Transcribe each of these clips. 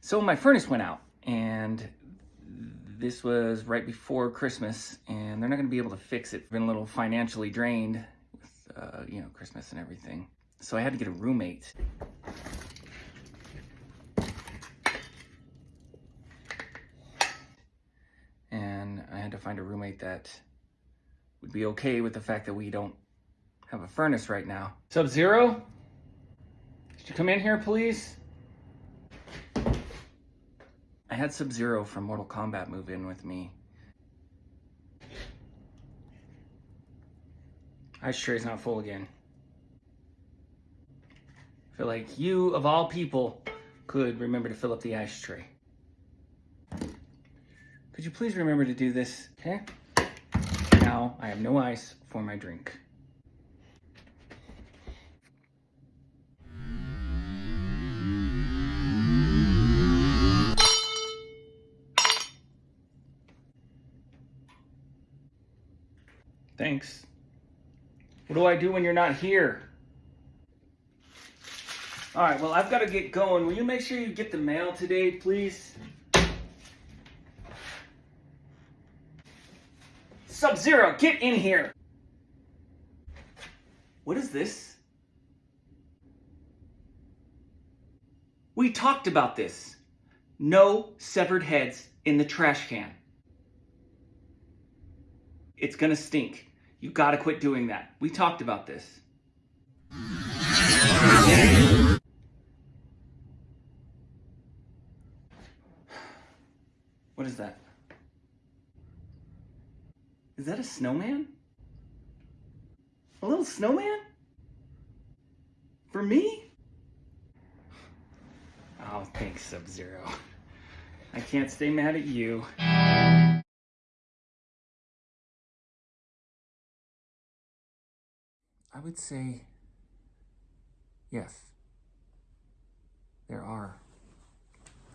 So my furnace went out and this was right before Christmas and they're not gonna be able to fix it. Been a little financially drained with, uh, you know, Christmas and everything. So I had to get a roommate. And I had to find a roommate that would be okay with the fact that we don't have a furnace right now. Sub-Zero? Could you come in here, please? I had Sub-Zero from Mortal Kombat move in with me. Ice tray's not full again. I feel like you, of all people, could remember to fill up the ice tray. Could you please remember to do this, okay? Now I have no ice for my drink. Thanks. What do I do when you're not here? All right, well, I've got to get going. Will you make sure you get the mail today, please? Sub-Zero, get in here! What is this? We talked about this. No severed heads in the trash can. It's gonna stink. You gotta quit doing that. We talked about this. What is that? Is that a snowman? A little snowman? For me? Oh, thanks, Sub-Zero. I can't stay mad at you. I would say yes. There are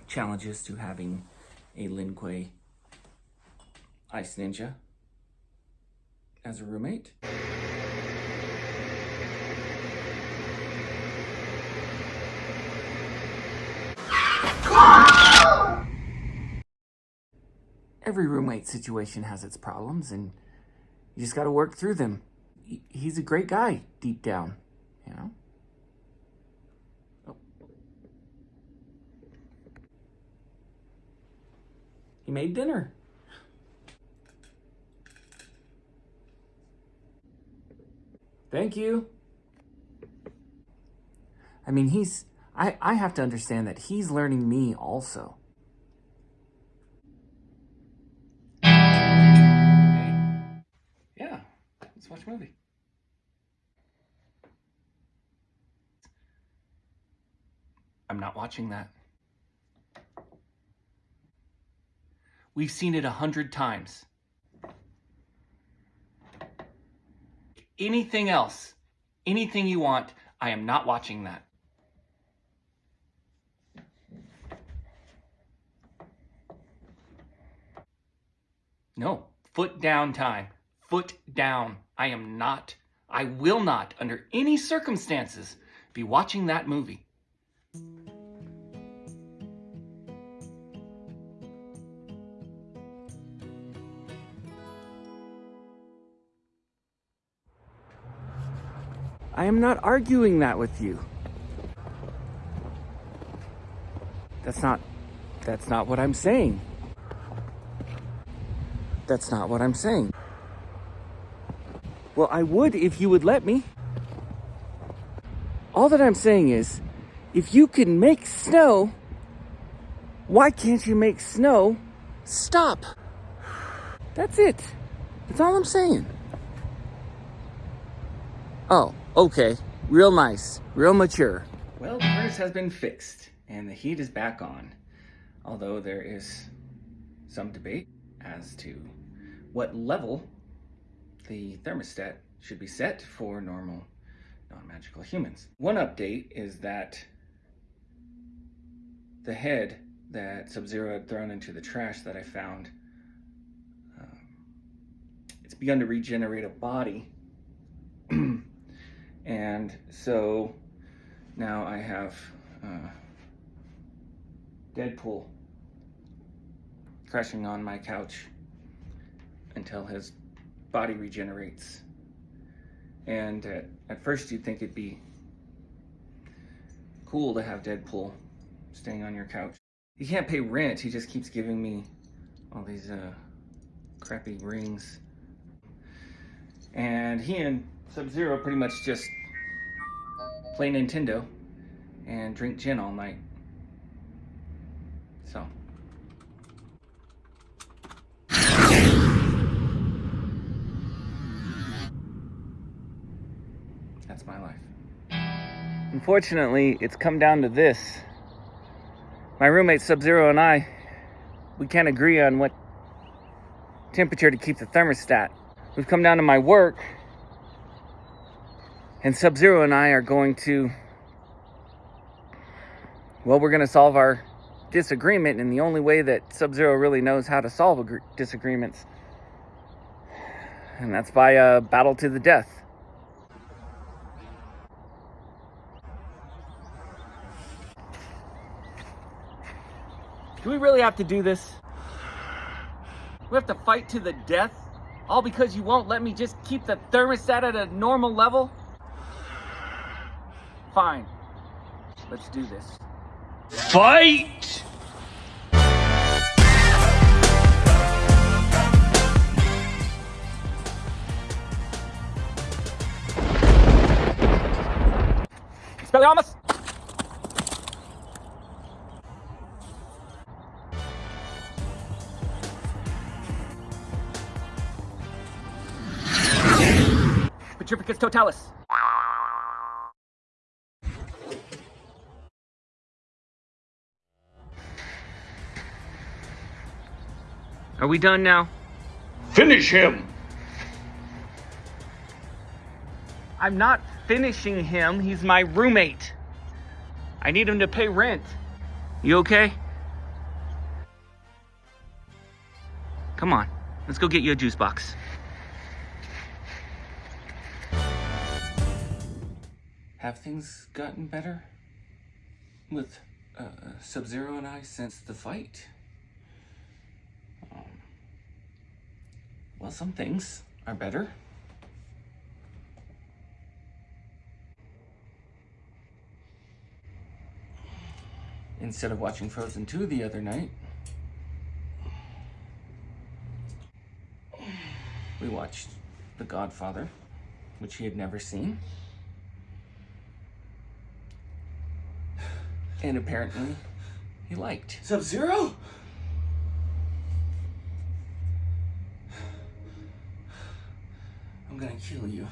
challenges to having a Lin Kuei Ice Ninja as a roommate. Every roommate situation has its problems and you just got to work through them he's a great guy deep down, you know? He made dinner. Thank you. I mean, he's, I, I have to understand that he's learning me also. Let's watch a movie. I'm not watching that. We've seen it a hundred times. Anything else, anything you want, I am not watching that. No, foot down time foot down. I am not, I will not, under any circumstances, be watching that movie. I am not arguing that with you. That's not, that's not what I'm saying. That's not what I'm saying. Well, I would if you would let me. All that I'm saying is, if you can make snow, why can't you make snow stop? That's it. That's all I'm saying. Oh, okay. Real nice. Real mature. Well, the furnace has been fixed and the heat is back on. Although there is some debate as to what level the thermostat should be set for normal non-magical humans. One update is that the head that Sub-Zero had thrown into the trash that I found, um, it's begun to regenerate a body. and so now I have uh, Deadpool crashing on my couch until his body regenerates. And at, at first you'd think it'd be cool to have Deadpool staying on your couch. He can't pay rent, he just keeps giving me all these uh, crappy rings. And he and Sub-Zero pretty much just play Nintendo and drink gin all night. So. That's my life. Unfortunately, it's come down to this. My roommate Sub-Zero and I, we can't agree on what temperature to keep the thermostat. We've come down to my work, and Sub-Zero and I are going to, well, we're going to solve our disagreement, and the only way that Sub-Zero really knows how to solve disagreements, and that's by a battle to the death. Do we really have to do this? We have to fight to the death? All because you won't let me just keep the thermostat at a normal level? Fine. Let's do this. Fight! Expelliarmus! Petrificus totalis. Are we done now? Finish him! I'm not finishing him. He's my roommate. I need him to pay rent. You okay? Come on. Let's go get you a juice box. Have things gotten better with uh, Sub-Zero and I since the fight? Um, well, some things are better. Instead of watching Frozen 2 the other night, we watched The Godfather, which he had never seen. And apparently, he liked. Sub-Zero? I'm gonna kill you.